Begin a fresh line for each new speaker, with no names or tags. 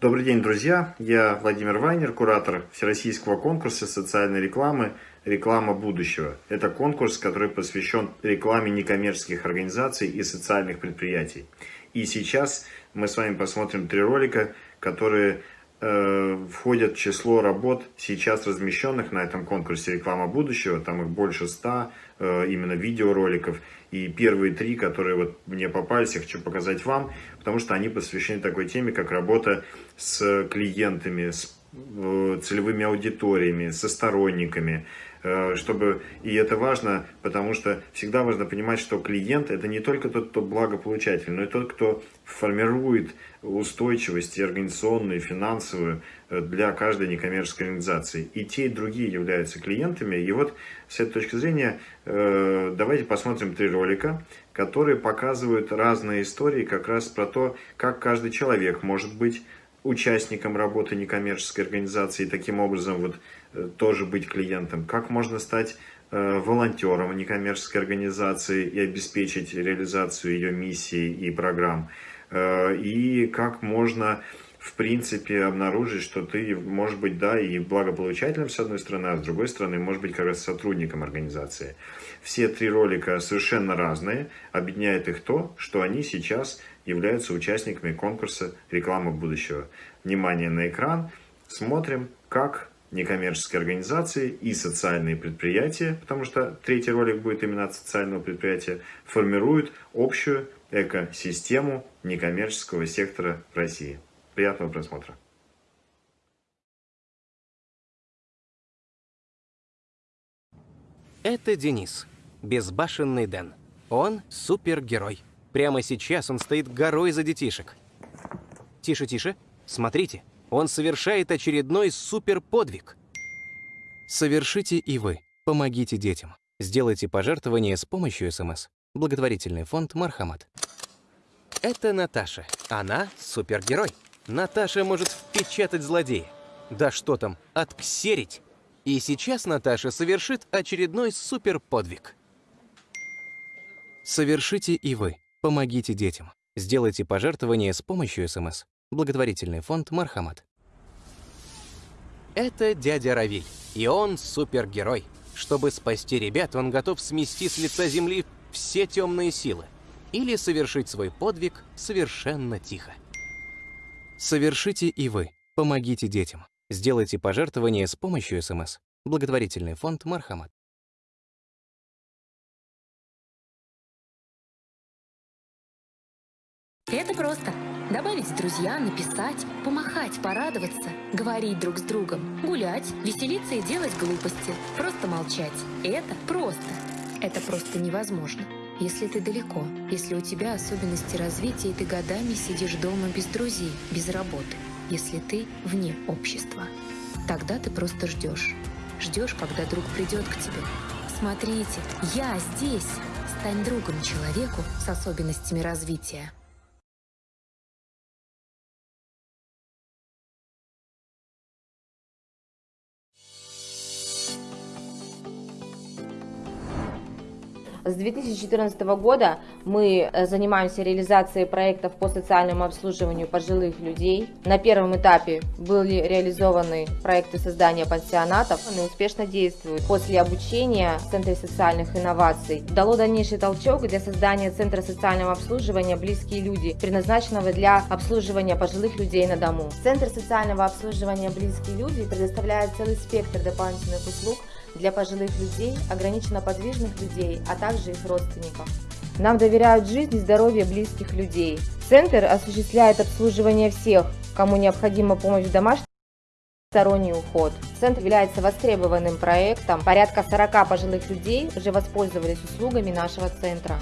Добрый день, друзья! Я Владимир Вайнер, куратор Всероссийского конкурса социальной рекламы «Реклама будущего». Это конкурс, который посвящен рекламе некоммерческих организаций и социальных предприятий. И сейчас мы с вами посмотрим три ролика, которые э, входят в число работ, сейчас размещенных на этом конкурсе «Реклама будущего». Там их больше ста, э, именно видеороликов. И первые три, которые вот мне попались, я хочу показать вам, потому что они посвящены такой теме, как работа с клиентами, с целевыми аудиториями, со сторонниками, э, чтобы, и это важно, потому что всегда важно понимать, что клиент это не только тот, кто благополучатель, но и тот, кто формирует устойчивость организационную, финансовую э, для каждой некоммерческой организации. И те, и другие являются клиентами. И вот с этой точки зрения давайте посмотрим три ролика, которые показывают разные истории как раз про то, как каждый человек может быть участником работы некоммерческой организации и таким образом вот э, тоже быть клиентом, как можно стать э, волонтером некоммерческой организации и обеспечить реализацию ее миссии и программ, э, и как можно в принципе обнаружить, что ты, может быть, да, и благополучателем с одной стороны, а с другой стороны, может быть, как раз сотрудником организации. Все три ролика совершенно разные, объединяет их то, что они сейчас являются участниками конкурса «Реклама будущего». Внимание на экран, смотрим, как некоммерческие организации и социальные предприятия, потому что третий ролик будет именно от социального предприятия, формируют общую экосистему некоммерческого сектора России. Приятного просмотра.
Это Денис, безбашенный Дэн. Он супергерой. Прямо сейчас он стоит горой за детишек. Тише, тише. Смотрите, он совершает очередной суперподвиг. Совершите и вы. Помогите детям. Сделайте пожертвование с помощью СМС. Благотворительный фонд «Мархамат». Это Наташа. Она супергерой. Наташа может впечатать злодея. Да что там, отксерить. И сейчас Наташа совершит очередной суперподвиг. Совершите и вы. Помогите детям. Сделайте пожертвование с помощью СМС. Благотворительный фонд «Мархамат». Это дядя Равиль, и он супергерой. Чтобы спасти ребят, он готов смести с лица земли все темные силы или совершить свой подвиг совершенно тихо. Совершите и вы. Помогите детям. Сделайте пожертвование с помощью СМС. Благотворительный фонд «Мархамат».
Это просто. Добавить друзья, написать, помахать, порадоваться, говорить друг с другом, гулять, веселиться и делать глупости, просто молчать. Это просто. Это просто невозможно. Если ты далеко, если у тебя особенности развития, и ты годами сидишь дома без друзей, без работы, если ты вне общества, тогда ты просто ждешь. Ждешь, когда друг придет к тебе. Смотрите, я здесь. Стань другом человеку с особенностями развития.
С 2014 года мы э, занимаемся реализацией проектов по социальному обслуживанию пожилых людей. На первом этапе были реализованы проекты создания пансионатов. Они успешно действуют. После обучения в Центре социальных инноваций дало дальнейший толчок для создания Центра социального обслуживания «Близкие люди», предназначенного для обслуживания пожилых людей на дому. Центр социального обслуживания «Близкие люди» предоставляет целый спектр дополнительных услуг для пожилых людей, ограниченно подвижных людей, а также их родственников. Нам доверяют жизнь и здоровье близких людей. Центр осуществляет обслуживание всех, кому необходима помощь в домашнем сторонний уход. Центр является востребованным проектом. Порядка 40 пожилых людей уже воспользовались услугами нашего центра.